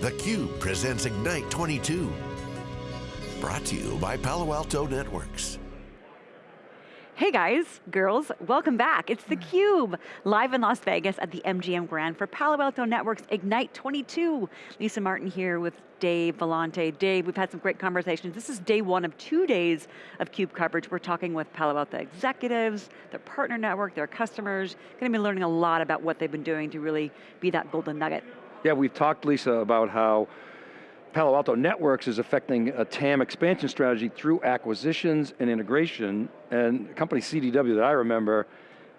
theCUBE presents Ignite 22. Brought to you by Palo Alto Networks. Hey guys, girls, welcome back. It's theCUBE, live in Las Vegas at the MGM Grand for Palo Alto Networks Ignite 22. Lisa Martin here with Dave Vellante. Dave, we've had some great conversations. This is day one of two days of CUBE coverage. We're talking with Palo Alto executives, their partner network, their customers. Going to be learning a lot about what they've been doing to really be that golden nugget. Yeah, we've talked, Lisa, about how Palo Alto Networks is affecting a TAM expansion strategy through acquisitions and integration, and a company CDW that I remember,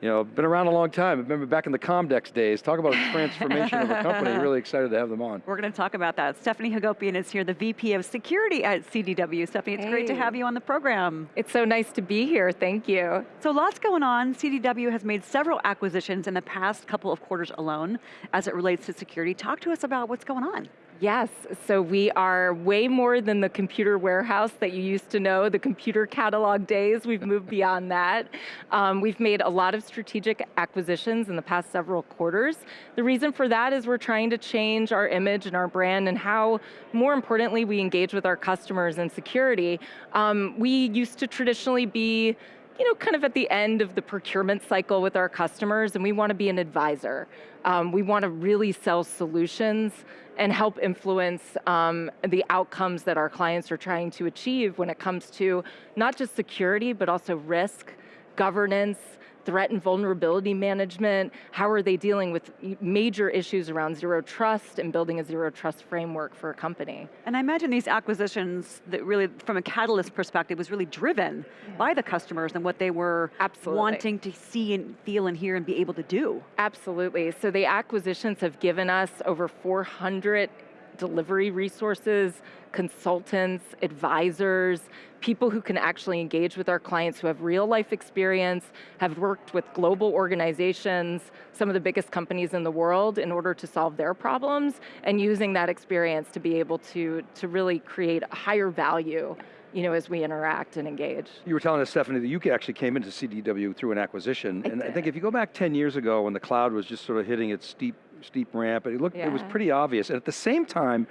you know, been around a long time. I remember back in the Comdex days. Talk about a transformation of a company. Really excited to have them on. We're going to talk about that. Stephanie Hagopian is here, the VP of Security at CDW. Stephanie, it's hey. great to have you on the program. It's so nice to be here, thank you. So lots going on. CDW has made several acquisitions in the past couple of quarters alone as it relates to security. Talk to us about what's going on. Yes, so we are way more than the computer warehouse that you used to know, the computer catalog days, we've moved beyond that. Um, we've made a lot of strategic acquisitions in the past several quarters. The reason for that is we're trying to change our image and our brand and how, more importantly, we engage with our customers and security. Um, we used to traditionally be you know, kind of at the end of the procurement cycle with our customers and we want to be an advisor. Um, we want to really sell solutions and help influence um, the outcomes that our clients are trying to achieve when it comes to not just security, but also risk, governance, threat and vulnerability management, how are they dealing with major issues around zero trust and building a zero trust framework for a company. And I imagine these acquisitions that really, from a catalyst perspective, was really driven yeah. by the customers and what they were Absolutely. wanting to see and feel and hear and be able to do. Absolutely, so the acquisitions have given us over 400 delivery resources, consultants, advisors, people who can actually engage with our clients who have real life experience, have worked with global organizations, some of the biggest companies in the world in order to solve their problems, and using that experience to be able to, to really create a higher value you know, as we interact and engage. You were telling us, Stephanie, that you actually came into CDW through an acquisition, I and did. I think if you go back 10 years ago when the cloud was just sort of hitting its steep, steep ramp, it looked, yeah. it was pretty obvious, and at the same time,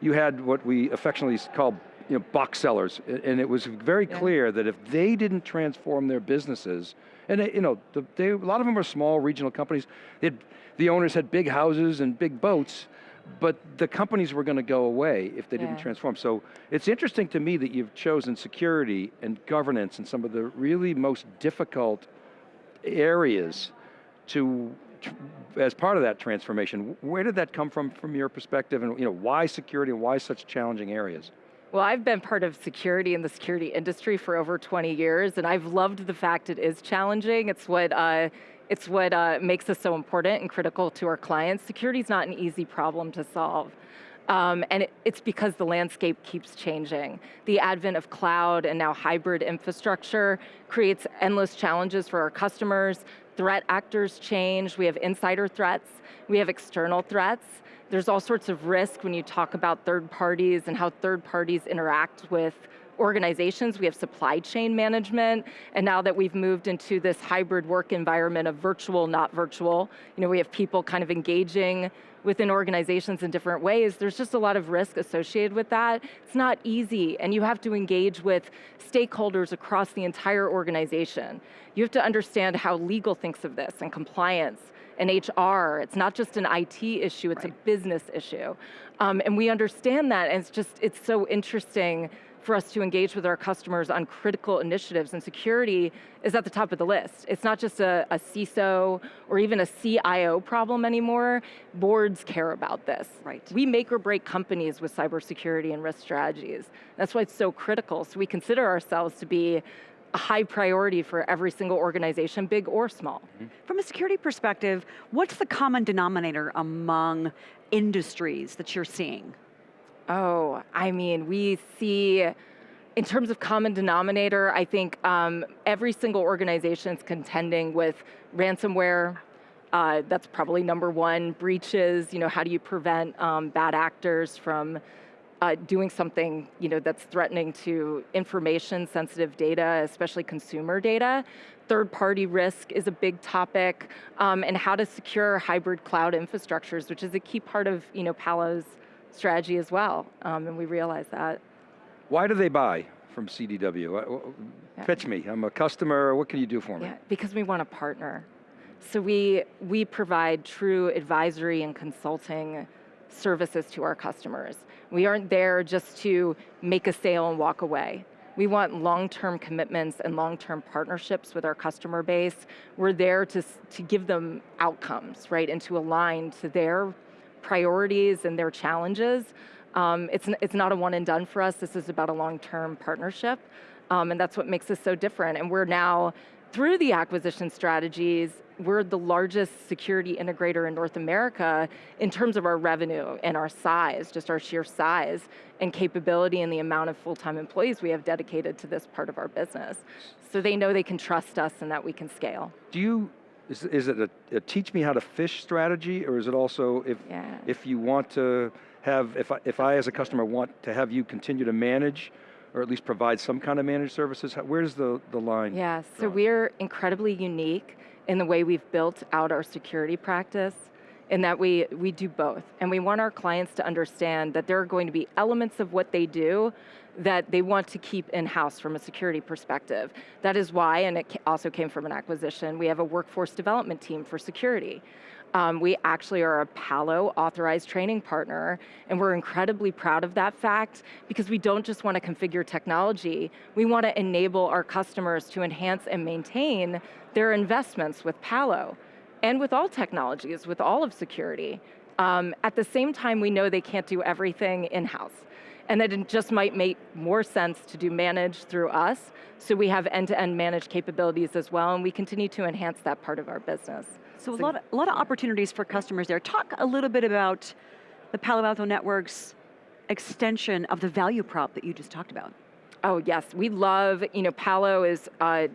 you had what we affectionately call you know, box sellers, and it was very clear yeah. that if they didn't transform their businesses, and they, you know, the, they, a lot of them are small regional companies, had, the owners had big houses and big boats, but the companies were going to go away if they yeah. didn't transform. So it's interesting to me that you've chosen security and governance and some of the really most difficult areas to, as part of that transformation. Where did that come from, from your perspective, and you know, why security and why such challenging areas? Well, I've been part of security in the security industry for over 20 years, and I've loved the fact it is challenging. It's what uh, it's what uh, makes us so important and critical to our clients. Security is not an easy problem to solve. Um, and it, it's because the landscape keeps changing. The advent of cloud and now hybrid infrastructure creates endless challenges for our customers. Threat actors change, we have insider threats, we have external threats. There's all sorts of risk when you talk about third parties and how third parties interact with organizations, we have supply chain management, and now that we've moved into this hybrid work environment of virtual, not virtual, you know, we have people kind of engaging within organizations in different ways, there's just a lot of risk associated with that. It's not easy, and you have to engage with stakeholders across the entire organization. You have to understand how legal thinks of this, and compliance, and HR. It's not just an IT issue, it's right. a business issue. Um, and we understand that, and it's just, it's so interesting for us to engage with our customers on critical initiatives and security is at the top of the list. It's not just a, a CISO or even a CIO problem anymore. Boards care about this. Right. We make or break companies with cybersecurity and risk strategies. That's why it's so critical. So we consider ourselves to be a high priority for every single organization, big or small. Mm -hmm. From a security perspective, what's the common denominator among industries that you're seeing? Oh, I mean, we see, in terms of common denominator, I think um, every single organization is contending with ransomware. Uh, that's probably number one. Breaches, you know, how do you prevent um, bad actors from uh, doing something you know, that's threatening to information sensitive data, especially consumer data. Third party risk is a big topic, um, and how to secure hybrid cloud infrastructures, which is a key part of you know, Palo's strategy as well, um, and we realize that. Why do they buy from CDW? Yeah. Pitch me, I'm a customer, what can you do for me? Yeah, because we want to partner. So we, we provide true advisory and consulting services to our customers. We aren't there just to make a sale and walk away. We want long-term commitments and long-term partnerships with our customer base. We're there to, to give them outcomes, right, and to align to their priorities and their challenges. Um, it's, it's not a one and done for us, this is about a long-term partnership, um, and that's what makes us so different. And we're now, through the acquisition strategies, we're the largest security integrator in North America in terms of our revenue and our size, just our sheer size and capability and the amount of full-time employees we have dedicated to this part of our business. So they know they can trust us and that we can scale. Do you, is, is it a, a teach me how to fish strategy or is it also if, yeah. if you want to have, if I, if I as a customer want to have you continue to manage or at least provide some kind of managed services, where's the, the line? Yeah, so we're incredibly unique in the way we've built out our security practice in that we, we do both. And we want our clients to understand that there are going to be elements of what they do that they want to keep in-house from a security perspective. That is why, and it also came from an acquisition, we have a workforce development team for security. Um, we actually are a Palo authorized training partner, and we're incredibly proud of that fact because we don't just want to configure technology, we want to enable our customers to enhance and maintain their investments with Palo and with all technologies, with all of security. Um, at the same time, we know they can't do everything in-house and that it just might make more sense to do managed through us, so we have end-to-end -end managed capabilities as well, and we continue to enhance that part of our business. So, so a, lot of, a lot of opportunities for customers there. Talk a little bit about the Palo Alto Network's extension of the value prop that you just talked about. Oh yes, we love, you know, Palo is uh,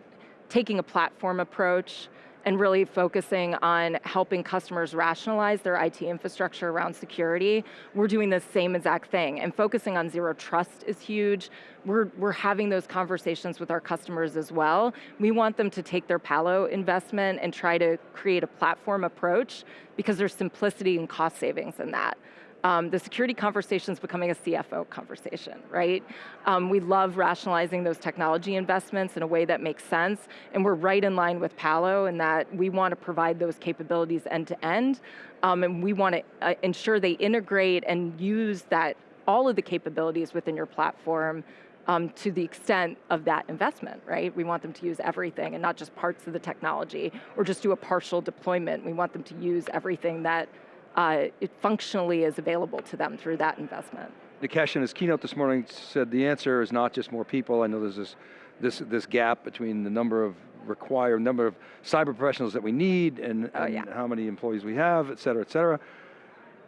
taking a platform approach and really focusing on helping customers rationalize their IT infrastructure around security. We're doing the same exact thing, and focusing on zero trust is huge. We're, we're having those conversations with our customers as well. We want them to take their Palo investment and try to create a platform approach because there's simplicity and cost savings in that. Um, the security conversation is becoming a CFO conversation, right? Um, we love rationalizing those technology investments in a way that makes sense, and we're right in line with Palo in that we want to provide those capabilities end to end, um, and we want to uh, ensure they integrate and use that all of the capabilities within your platform um, to the extent of that investment, right? We want them to use everything and not just parts of the technology or just do a partial deployment. We want them to use everything that uh, it functionally is available to them through that investment. Nikesh in his keynote this morning said the answer is not just more people. I know there's this, this, this gap between the number of required, number of cyber professionals that we need and, oh, and yeah. how many employees we have, et cetera, et cetera.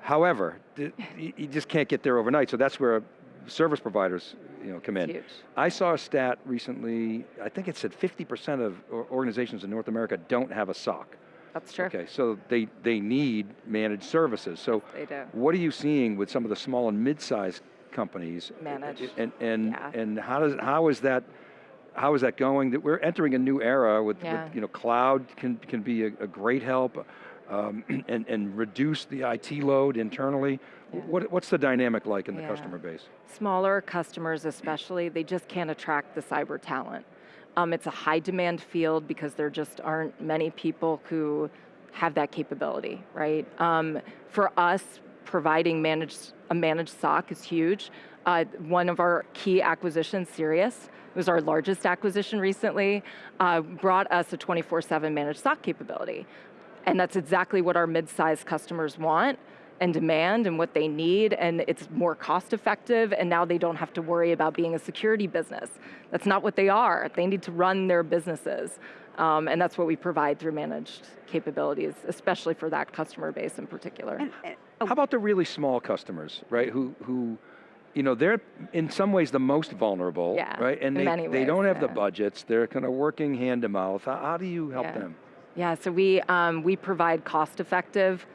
However, you just can't get there overnight, so that's where service providers you know, come in. Huge. I saw a stat recently, I think it said 50% of organizations in North America don't have a SOC. That's true. Okay, so they, they need managed services. So they do. what are you seeing with some of the small and mid-sized companies? Managed. And, and, yeah. and how, does, how is that how is that going? That we're entering a new era with, yeah. with you know, cloud can, can be a, a great help um, and, and reduce the IT load internally. Yeah. What, what's the dynamic like in the customer base? Smaller customers especially, they just can't attract the cyber talent. Um, it's a high demand field because there just aren't many people who have that capability, right? Um, for us, providing managed, a managed SOC is huge. Uh, one of our key acquisitions, Sirius, was our largest acquisition recently, uh, brought us a 24-7 managed SOC capability. And that's exactly what our mid-sized customers want and demand and what they need and it's more cost effective and now they don't have to worry about being a security business. That's not what they are. They need to run their businesses. Um, and that's what we provide through managed capabilities, especially for that customer base in particular. And, and, oh. How about the really small customers, right? Who, who you know, they're in some ways the most vulnerable, yeah, right? And they, ways, they don't have yeah. the budgets. They're kind of working hand to mouth. How, how do you help yeah. them? Yeah, so we, um, we provide cost effective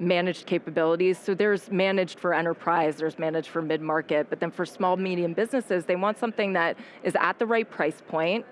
managed capabilities. So there's managed for enterprise, there's managed for mid-market, but then for small, medium businesses, they want something that is at the right price point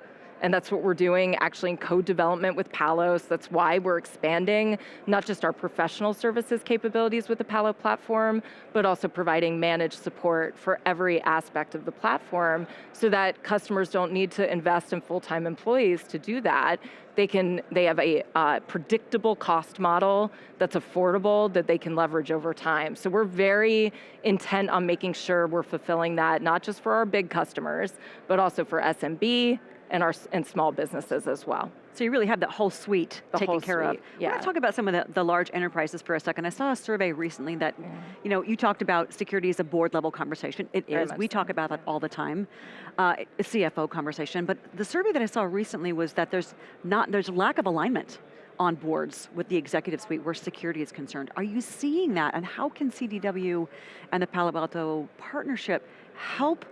and that's what we're doing actually in code development with Palos. that's why we're expanding not just our professional services capabilities with the Palo platform, but also providing managed support for every aspect of the platform so that customers don't need to invest in full-time employees to do that. They, can, they have a uh, predictable cost model that's affordable that they can leverage over time. So we're very intent on making sure we're fulfilling that, not just for our big customers, but also for SMB and, our, and small businesses as well. So you really have that whole suite the taken whole care suite, of. Yeah. We're going to talk about some of the, the large enterprises for a second. I saw a survey recently that, yeah. you know, you talked about security as a board level conversation. It is. We talk about that all the time. Uh, CFO conversation. But the survey that I saw recently was that there's not there's a lack of alignment on boards with the executive suite where security is concerned. Are you seeing that? And how can CDW and the Palo Alto partnership help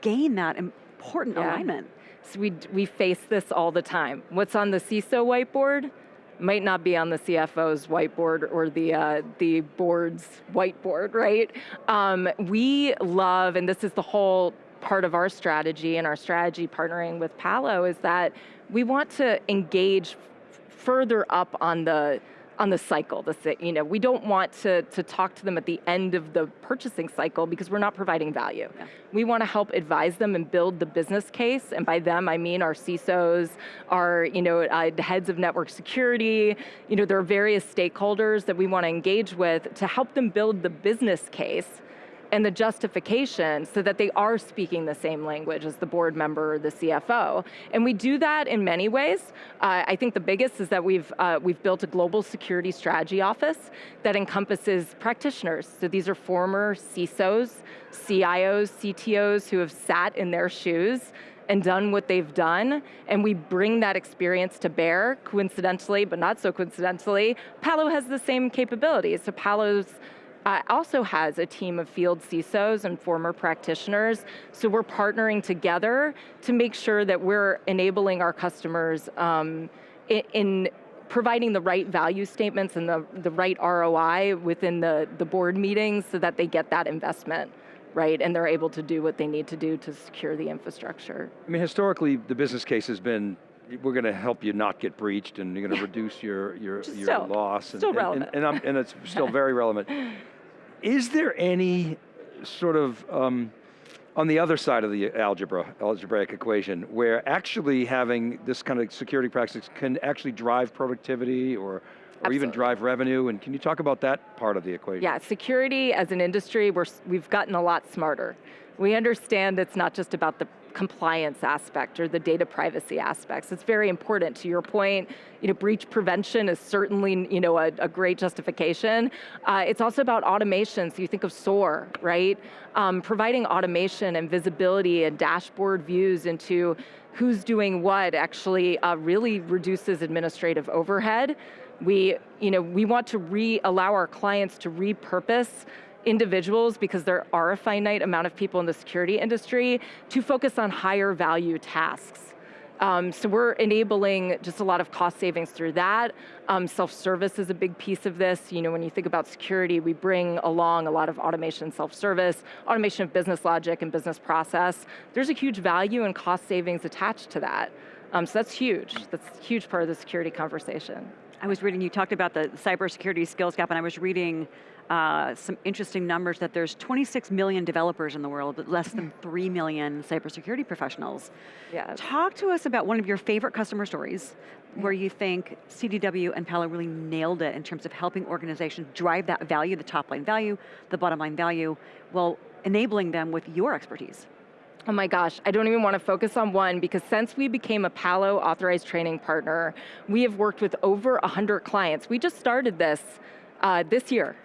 gain that important yeah. alignment? So we, we face this all the time. What's on the CISO whiteboard might not be on the CFO's whiteboard or the, uh, the board's whiteboard, right? Um, we love, and this is the whole part of our strategy and our strategy partnering with Palo is that we want to engage further up on the on the cycle. The, you know, we don't want to, to talk to them at the end of the purchasing cycle because we're not providing value. Yeah. We want to help advise them and build the business case, and by them I mean our CISOs, our you know, uh, heads of network security, you know, there are various stakeholders that we want to engage with to help them build the business case and the justification so that they are speaking the same language as the board member or the CFO. And we do that in many ways. Uh, I think the biggest is that we've, uh, we've built a global security strategy office that encompasses practitioners. So these are former CISOs, CIOs, CTOs who have sat in their shoes and done what they've done, and we bring that experience to bear, coincidentally, but not so coincidentally, Palo has the same capabilities. So Palo's uh, also has a team of field CISOs and former practitioners, so we're partnering together to make sure that we're enabling our customers um, in, in providing the right value statements and the, the right ROI within the, the board meetings so that they get that investment right? And they're able to do what they need to do to secure the infrastructure. I mean, historically, the business case has been we're going to help you not get breached and you're going to reduce your, your, your still, loss. Still and, relevant. And, and, and, it's still very relevant. Is there any sort of, um, on the other side of the algebra, algebraic equation, where actually having this kind of security practice can actually drive productivity or, or Absolutely. even drive revenue, and can you talk about that part of the equation? Yeah, security as an industry, we're, we've gotten a lot smarter. We understand it's not just about the compliance aspect or the data privacy aspects. It's very important. To your point, you know, breach prevention is certainly you know, a, a great justification. Uh, it's also about automation, so you think of SOAR, right? Um, providing automation and visibility and dashboard views into who's doing what actually uh, really reduces administrative overhead. We, you know, we want to re allow our clients to repurpose individuals, because there are a finite amount of people in the security industry, to focus on higher value tasks. Um, so we're enabling just a lot of cost savings through that. Um, self-service is a big piece of this. You know, when you think about security, we bring along a lot of automation self-service, automation of business logic and business process. There's a huge value and cost savings attached to that. Um, so that's huge. That's a huge part of the security conversation. I was reading, you talked about the cybersecurity skills gap, and I was reading uh, some interesting numbers that there's 26 million developers in the world, but less than 3 million cybersecurity professionals. Yeah. Talk to us about one of your favorite customer stories where you think CDW and Palo really nailed it in terms of helping organizations drive that value, the top line value, the bottom line value, while enabling them with your expertise. Oh my gosh, I don't even want to focus on one because since we became a Palo authorized training partner, we have worked with over 100 clients. We just started this uh, this year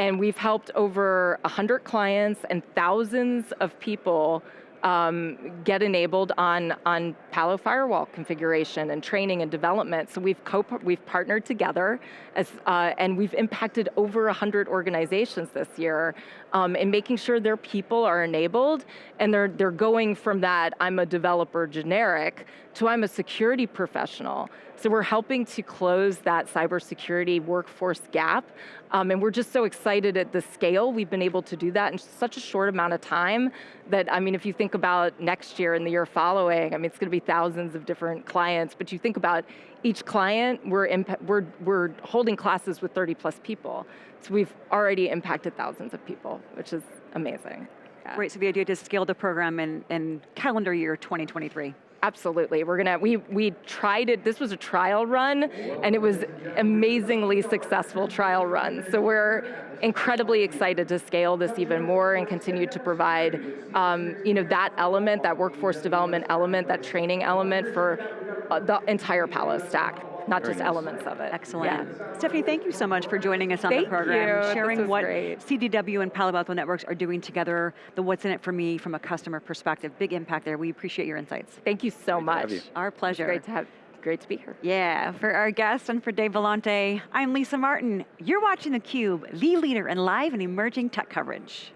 and we've helped over 100 clients and thousands of people um, get enabled on, on Palo Firewall configuration and training and development. So we've, co we've partnered together as, uh, and we've impacted over 100 organizations this year um, in making sure their people are enabled and they're, they're going from that, I'm a developer generic, to I'm a security professional So we're helping to close that cybersecurity workforce gap. Um, and we're just so excited at the scale we've been able to do that in such a short amount of time that, I mean, if you think about next year and the year following, I mean, it's going to be thousands of different clients, but you think about each client, we're, we're, we're holding classes with 30 plus people. So we've already impacted thousands of people, which is amazing. Yeah. Great, so the idea to scale the program in, in calendar year 2023. Absolutely, we're gonna, we, we tried it, this was a trial run, and it was amazingly successful trial run. So we're incredibly excited to scale this even more and continue to provide um, you know, that element, that workforce development element, that training element for uh, the entire Palo stack not Very just nice. elements of it. Excellent. Yeah. Stephanie, thank you so much for joining us on thank the program, you. sharing what great. CDW and Palo Alto Networks are doing together, the what's in it for me from a customer perspective. Big impact there. We appreciate your insights. Thank you so great much. You. Our pleasure. It's great to have great to be here. Yeah, for our guests and for Dave Vellante, I'm Lisa Martin. You're watching theCUBE, the leader in live and emerging tech coverage.